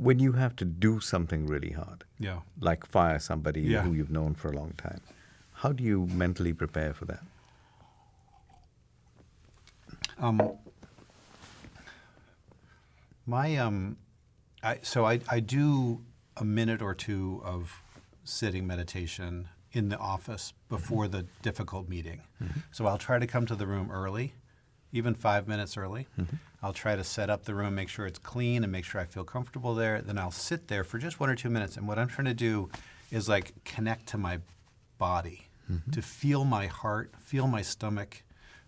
when you have to do something really hard, Yeah. like fire somebody Yeah. who you've known for a long time, how do you mentally prepare for that? Um, my um, I, so I, I do a minute or two of sitting meditation in the office before the difficult meeting. So I'll try to come to the room early, even five minutes early. Mm-hmm. I'll try to set up the room, make sure it's clean, and make sure I feel comfortable there. Then I'll sit there for just one or two minutes. And what I'm trying to do is like connect to my body, mm-hmm. to feel my heart, feel my stomach,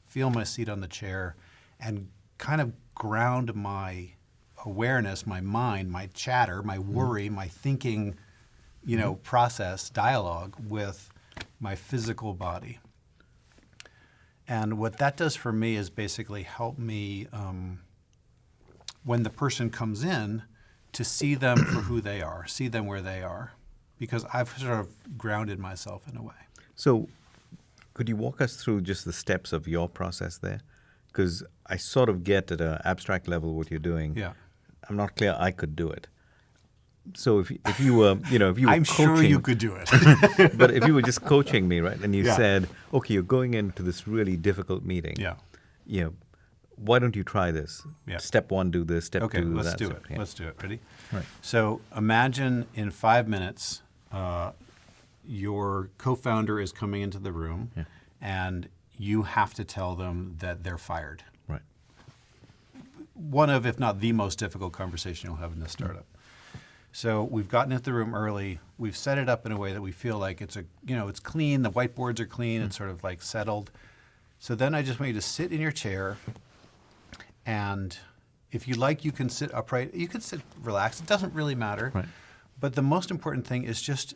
feel my seat on the chair, and kind of ground my awareness, my mind, my chatter, my mm-hmm. worry, my thinking, you know, process, dialogue with my physical body. And what that does for me is basically help me, um, when the person comes in, to see them for who they are, see them where they are, because I've sort of grounded myself in a way. So, could you walk us through just the steps of your process there? Because I sort of get at an abstract level what you're doing. Yeah. I'm not clear I could do it. So if if you were you know if you were I'm coaching, sure you could do it. but if you were just coaching me right and you Yeah. said okay you're going into this really difficult meeting yeah. you know why don't you try this Yeah. step one do this step Okay, two let's that do it. yeah. Let's do it. Ready? Right. So imagine in five minutes, uh, your co-founder is coming into the room, Yeah. and you have to tell them that they're fired. right One of, if not the most difficult conversation you'll have in this startup. So we've gotten into the room early. We've set it up in a way that we feel like it's a, you know, it's clean. The whiteboards are clean. It's sort of like settled. So then I just want you to sit in your chair, and if you like, you can sit upright. You can sit relaxed. It doesn't really matter. Right. But the most important thing is just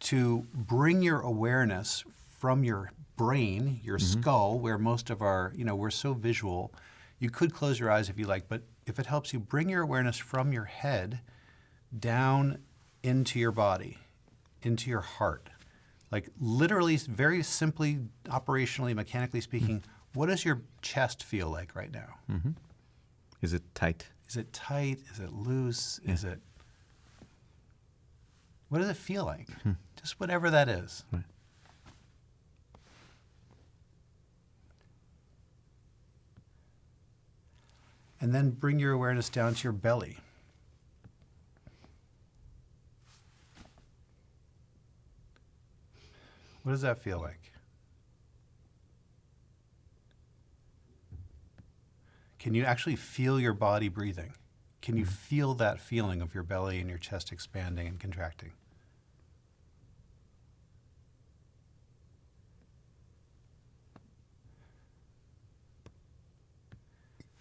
to bring your awareness from your brain, your mm-hmm. skull, where most of our, you know, we're so visual. You could close your eyes if you like, but if it helps you, bring your awareness from your head down into your body, into your heart. Like literally, very simply, operationally, mechanically speaking, hmm. what does your chest feel like right now? Mm-hmm. is it tight Is it tight? Is it loose? Is it. What does it feel like? Hmm. Just whatever that is. Right. And then bring your awareness down to your belly. What does that feel like? Can you actually feel your body breathing? Can you mm-hmm. feel that feeling of your belly and your chest expanding and contracting?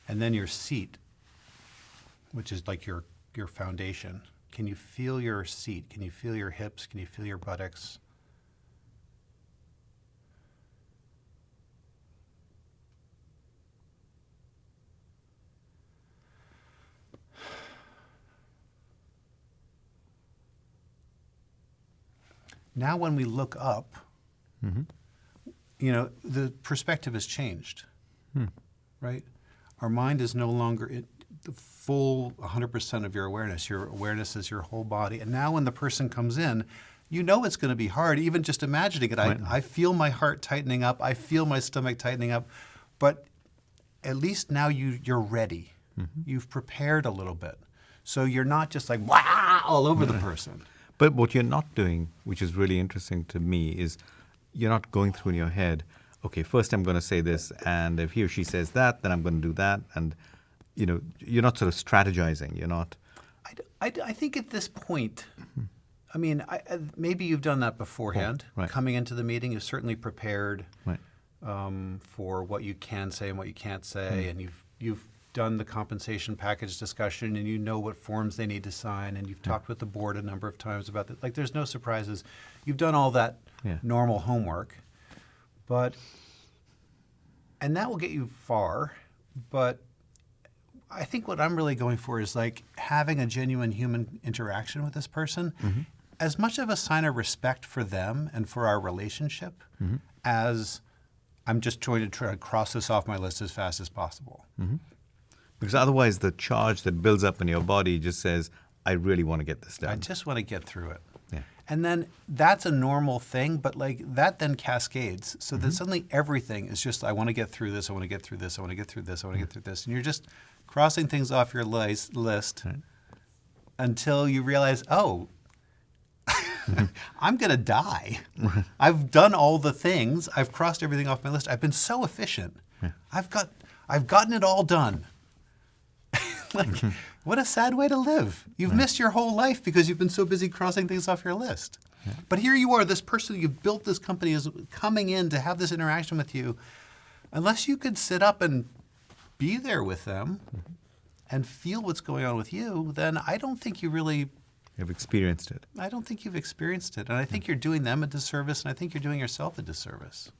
And then your seat, which is like your, your foundation. Can you feel your seat? Can you feel your hips? Can you feel your buttocks? Now, when we look up, mm-hmm. you know, the perspective has changed, hmm. right? Our mind is no longer it, the full 100% of your awareness. Your awareness is your whole body. And now, when the person comes in, you know it's going to be hard, even just imagining it. Right. I, I feel my heart tightening up. I feel my stomach tightening up. But at least now you, you're ready. Mm-hmm. You've prepared a little bit. So you're not just like, wow, all over the person. But what you're not doing, which is really interesting to me, is you're not going through in your head, okay, first I'm going to say this, and if he or she says that, then I'm going to do that. And, you know, you're not sort of strategizing. You're not, I I think at this point, I mean, I, I, maybe you've done that beforehand. right. Coming into the meeting, you've certainly prepared right. um, for what you can say and what you can't say, and you've you've done the compensation package discussion, and you know what forms they need to sign, and you've talked with the board a number of times about that. Like, there's no surprises. You've done all that Yeah. normal homework, but and that will get you far, but. I think what I'm really going for is like having a genuine human interaction with this person, mm-hmm. as much of a sign of respect for them and for our relationship mm-hmm. as I'm just trying to try to cross this off my list as fast as possible. Mm-hmm. Because otherwise, the charge that builds up in your body just says, I really want to get this done. I just want to get through it. Yeah. And then that's a normal thing, but like that then cascades so Mm-hmm. that suddenly everything is just, I want to get through this, I want to get through this, I want to get through this, I want to get through this. And you're just crossing things off your lis- list Right. until you realize, oh, I'm going to die. I've done all the things. I've crossed everything off my list. I've been so efficient. I've got I've gotten it all done. like what a sad way to live. You've missed your whole life because you've been so busy crossing things off your list. But here you are, this person you've built this company is coming in to have this interaction with you. Unless you could sit up and be there with them mm-hmm. and feel what's going on with you, then I don't think you really You've experienced it. I don't think you've experienced it. And I think you're doing them a disservice, and I think you're doing yourself a disservice.